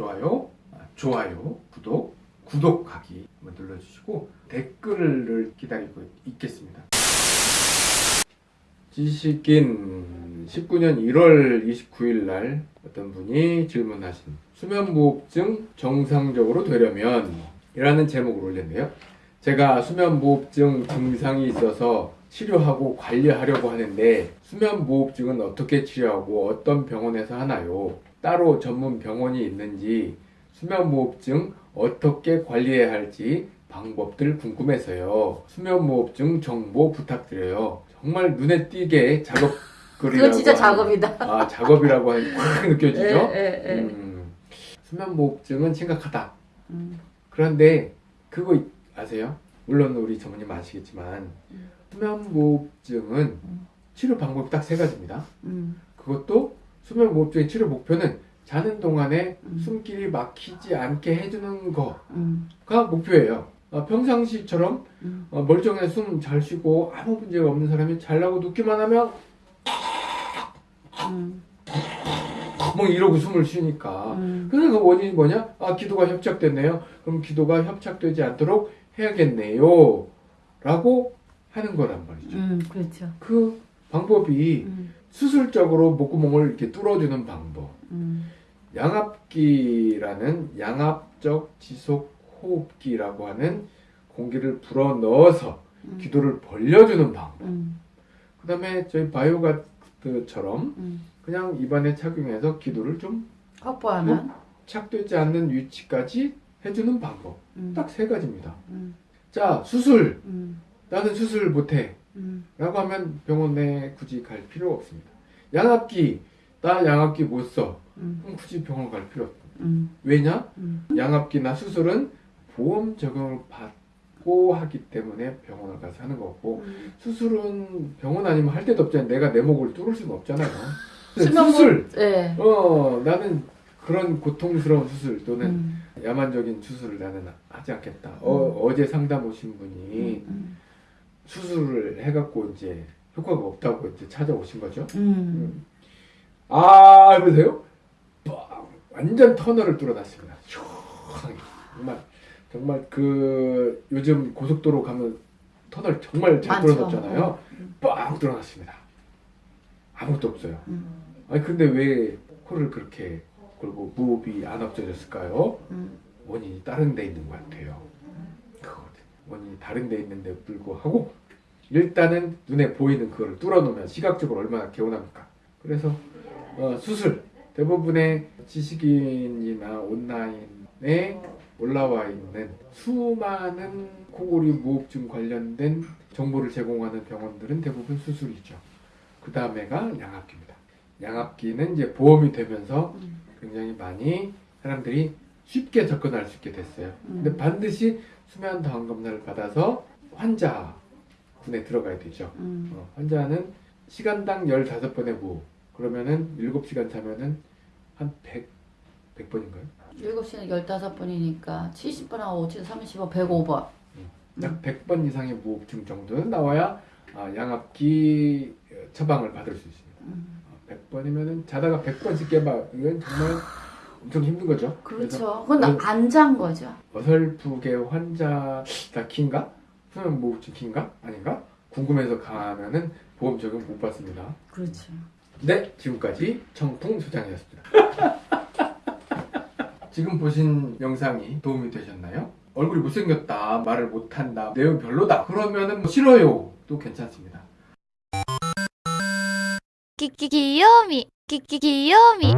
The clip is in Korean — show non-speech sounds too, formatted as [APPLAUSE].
좋아요, 아, 좋아요, 구독, 구독하기 한번 눌러주시고 댓글을 기다리고 있겠습니다. 지식인 19년 1월 29일 날 어떤 분이 질문하신 수면무호흡증 정상적으로 되려면 이라는 제목을 올렸네요. 제가 수면무호흡증 증상이 있어서 치료하고 관리하려고 하는데 수면무호흡증은 어떻게 치료하고 어떤 병원에서 하나요? 따로 전문 병원이 있는지 수면무호흡증 어떻게 관리해야 할지 방법들 궁금해서요. 수면무호흡증 정보 부탁드려요. 정말 눈에 띄게 작업 그건 진짜 작업이다. 아 작업이라고 확 느껴지죠? 예, 예, 예. 음, 수면무호흡증은 심각하다. 음. 그런데 그거 이- 아세요? 물론 우리 전문님 아시겠지만 음. 수면무호흡증은 음. 치료 방법이 딱 세 가지입니다. 음. 그것도 수면무호흡증의 치료 목표는 자는 동안에 음. 숨길이 막히지 않게 해주는 거가 음. 목표예요. 어, 평상시처럼 음. 어, 멀쩡해 숨 잘 쉬고 아무 문제가 없는 사람이 잘라고 눕기만 하면 음. 뭐 이러고 숨을 쉬니까 음. 그래서 그 원인이 뭐냐? 아 기도가 협착됐네요. 그럼 기도가 협착되지 않도록 해야겠네요. 라고 하는 거란 말이죠. 음. 그렇죠. 그 방법이 음. 수술적으로 목구멍을 이렇게 뚫어주는 방법. 음. 양압기라는 양압적 지속 호흡기라고 하는 공기를 불어 넣어서 음. 기도를 벌려주는 방법. 음. 그 다음에 저희 바이오가드처럼 음. 그냥 입안에 착용해서 기도를 좀 확보하면. 착되지 않는 위치까지 해주는 방법. 음. 딱세 가지입니다. 음. 자, 수술. 음. 나는 수술 못해. 음. 라고 하면 병원에 굳이 갈 필요 없습니다. 양압기. 나 양압기 못 써. 음. 그럼 굳이 병원 갈 필요 없습니다. 음. 왜냐? 음. 양압기나 수술은 보험 적용을 받고 하기 때문에 병원을 가서 하는 거고 음. 수술은 병원 아니면 할 데도 없잖아요. 내가 내 목을 뚫을 수는 없잖아요. 수술. 예. 어, 나는 그런 고통스러운 수술 또는 음. 야만적인 수술을 나는 하지 않겠다. 어, 어제 상담 오신 분이 음. 수술을 해갖고 이제 효과가 없다고 이제 찾아오신 거죠. 음. 아, 보세요? 빡! 완전 터널을 뚫어놨습니다. 시원하게. 정말, 정말 그 요즘 고속도로 가면 터널 정말 잘. 뚫어놨잖아요. 음. 빡! 뚫어놨습니다. 아무것도 없어요. 음. 아니, 근데 왜 코를 그렇게 그리고 무호흡이 안 없어졌을까요? 음. 원인이 다른 데 있는 것 같아요. 원인이 다른 데 있는데 불구하고 일단은 눈에 보이는 그걸 뚫어놓으면 시각적으로 얼마나 개운합니까? 그래서 어, 수술 대부분의 지식인이나 온라인에 올라와 있는 수많은 코골이 무호흡증 관련된 정보를 제공하는 병원들은 대부분 수술이죠. 그 다음에가 양압기입니다. 양압기는 이제 보험이 되면서 음. 굉장히 많이 사람들이 쉽게 접근할 수 있게 됐어요. 근데 음. 반드시 수면 다원 검사를 받아서 환자 군에 들어가야 되죠. 음. 어, 환자는 시간당 15번의 무호흡. 그러면은 7시간 자면은 한 100, 100번인가요? 7시는 15번이니까 70번하고 5, 7, 35, 105번. 약 100번 이상의 무호흡증 정도는 나와야 아, 양압기 처방을 받을 수 있습니다. 음. 100번이면은 자다가 100번씩 깨봐. 이건 정말 엄청 힘든 거죠. 그렇죠. 그건 어, 안잔 거죠. 어설프게 환자가 긴가? 소염무호흡증 뭐 긴가? 아닌가? 궁금해서 가면은 보험 적용 못 받습니다. 그렇죠. 네, 지금까지 청풍 소장이었습니다. [LAUGHS] 지금 보신 영상이 도움이 되셨나요? 얼굴이 못생겼다, 말을 못한다, 내용 별로다 그러면은 뭐 싫어요 또 괜찮습니다. 끼끼 귀요미 끼끼 귀요미